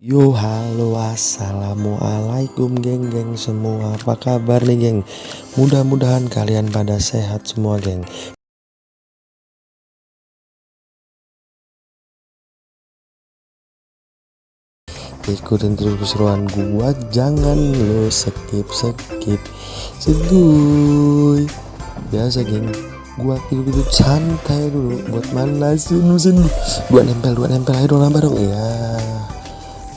Yo halo assalamualaikum geng-geng semua. Apa kabar nih geng? Mudah-mudahan kalian pada sehat semua geng. Ikutin terus keseruan gua jangan lo skip skip seguy biasa geng. Gua tidur-tidur santai dulu. Buat manasin mesin dua nempel dua nempel. Ayo dong nambah dong. Ya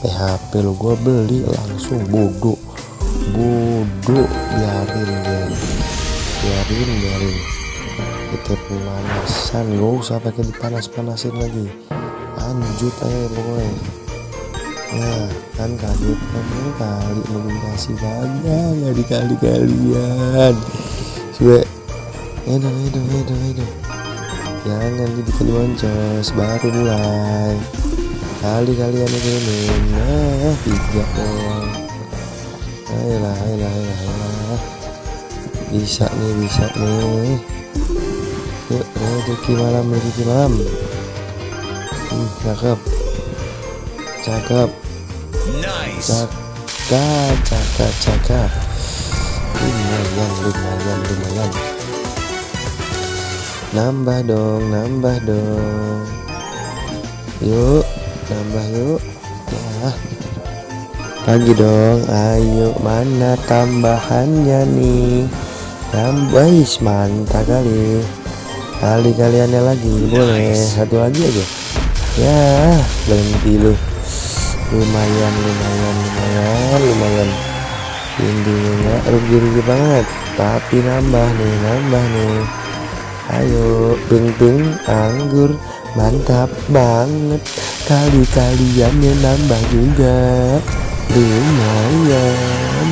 PHP lo gua beli langsung bodoh bodoh biarin geng biarin biarin. Kita pemanasan gak usah pakai dipanas-panasin lagi. Lanjut aja pokoknya. Nah kan kaget kan ini kali melintasi kagak nggak dikali kalian coba. Edo edo edo edo jangan dikali moncos baru mulai kali kalian ini nah tiga dong ayolah ayolah ayolah, ayolah. bisa nih bisa nih. Yuk rezeki malam rezeki malam. Hmm, cakep. Cakep. Cakep cakep cakep lumayan lumayan lumayan. Nambah dong nambah dong. Yuk nambah yuk. Ya lagi dong. Ayo mana tambahannya nih? Tambah mantap kali. Kali kaliannya lagi boleh. Satu lagi aja. Ya berhenti lu. Lumayan lumayan lumayan lumayan. Tingginya rugi-rugi banget. Tapi nambah nih nambah nih. Ayo beng anggur mantap banget. Kali kalian yang nambah juga. Lumayan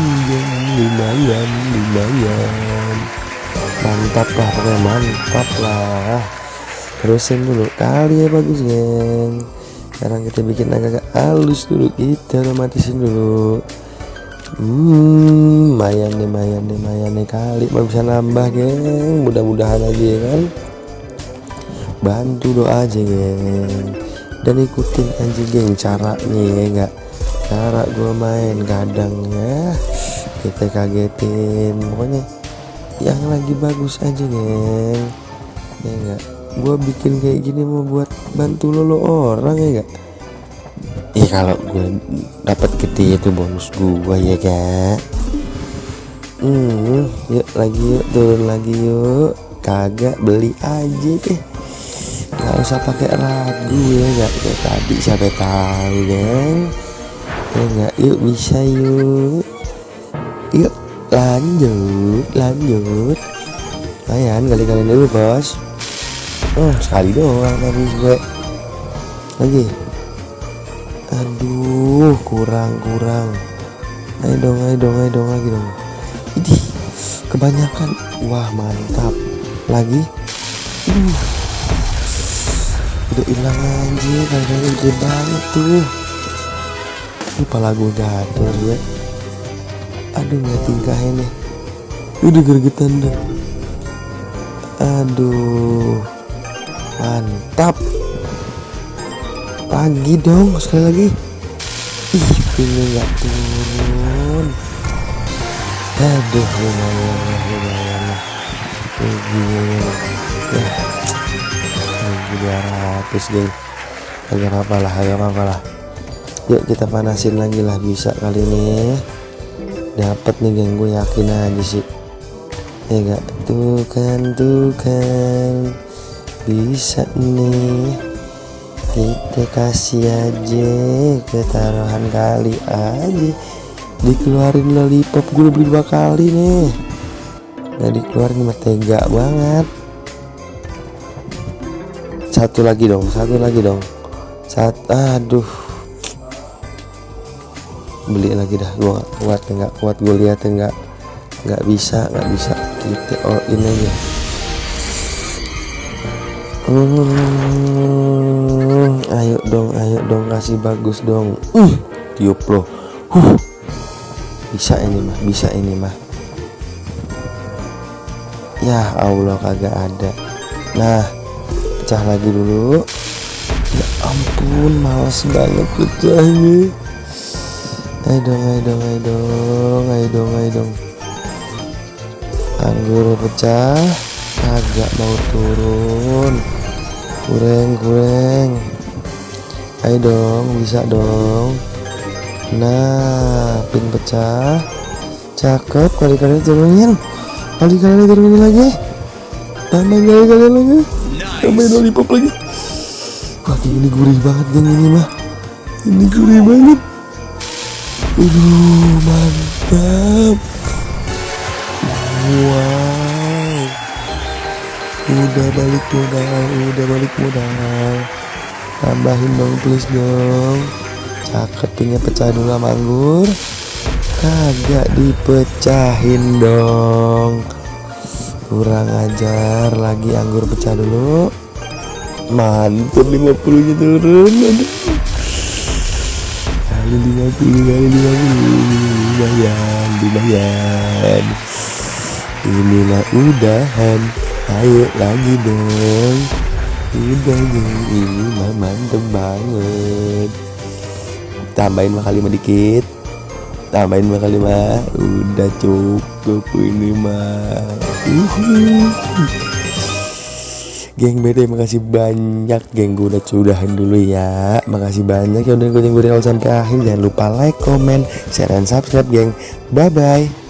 lumayan lumayan. Mantap lah pokoknya mantap lah. Terusin dulu. Kali ya bagus geng. Sekarang kita bikin agak-agak halus dulu. Kita otomatisin dulu. Hmm lumayan nih lumayan nih lumayan nih kali bisa nambah geng. Mudah-mudahan aja ya kan bantu doa aja geng. Dan ikutin aja geng cara nih ya enggak cara gue main kadang ya. Kita kagetin. Pokoknya yang lagi bagus aja geng. Ya enggak gue bikin kayak gini mau buat bantu lo, lo orang ya gak? Iya kalau gue dapat gede itu bonus gue ya gak? Hmm yuk lagi yuk turun lagi yuk. Kagak beli aja deh nggak usah pakai ragu ya gak kayak tadi siapa tahu geng. Ya gak yuk bisa yuk. Yuk lanjut lanjut. Lumayan kali-kali dulu bos. Oh sekali doang tapi gue. Lagi. Aduh kurang kurang. Ayo dong ayo dong ayo dong lagi dong. Ini kebanyakan. Wah mantap. Lagi. Uh udah hilang aja kayaknya gede banget tuh. Ini pala gue gatel ya aduh nggak tingkahnya nih udah gergetan deh aduh. Mantap. Lagi dong sekali lagi. Ih ini nggak turun. Aduh lumayan lumayan ya rugi 200 geng agak apa lah agak apa lah. Yuk kita panasin lagi lah bisa kali ini. Dapat nih geng. Gue yakin aja sih. Ya gak tuh kan tuh kan bisa nih. Kita kasih aja ketaruhan kali aja. Dikeluarin lollipop. Gue beli dua kali nih. Nggak dikeluarin mah tega banget satu lagi dong satu lagi dong. Saat aduh. Beli lagi dah gua gak kuat nggak kuat gue lihat nggak nggak bisa nggak bisa. Kita all in aja. Hmm, ayo dong ayo dong kasih bagus dong. Uh tiup loh. Huh. Bisa ini mah bisa ini mah. Ya Allah kagak ada. Nah pecah lagi dulu. Ya ampun males banget pecahnya ayo dong ayo dong ayo dong ayo dong ayo dong. Anggur pecah agak mau turun. Kurang kurang ayo dong bisa dong. Nah pin pecah. Cakep kali kali turunin kali kali turunin lagi. Tambah kali kali lagi tambah lollipop lagi. Wah ini gurih banget geng ini mah. Ini gurih banget. Aduh mantap. Wow. Udah balik modal Udah balik modal. Tambahin dong please dong. Cakep pecah dulu sama anggur. Kagak dipecahin dong Kurang ajar. Lagi anggur pecah dulu. Mantap 50 nya turun. Kali 50 kali 50 lumayan lumayan. Ini udahan. Ayo lagi dong. Udah ini mah mantep banget. Tambahin mah kali dikit tambahin mah kali mah. Udah cukup ini mah. Uhuh. Geng BT makasih banyak. Geng gue udah sudahan dulu ya. Makasih banyak ya udah gue awal sampai akhir. Jangan lupa like, comment, share, dan subscribe geng. Bye bye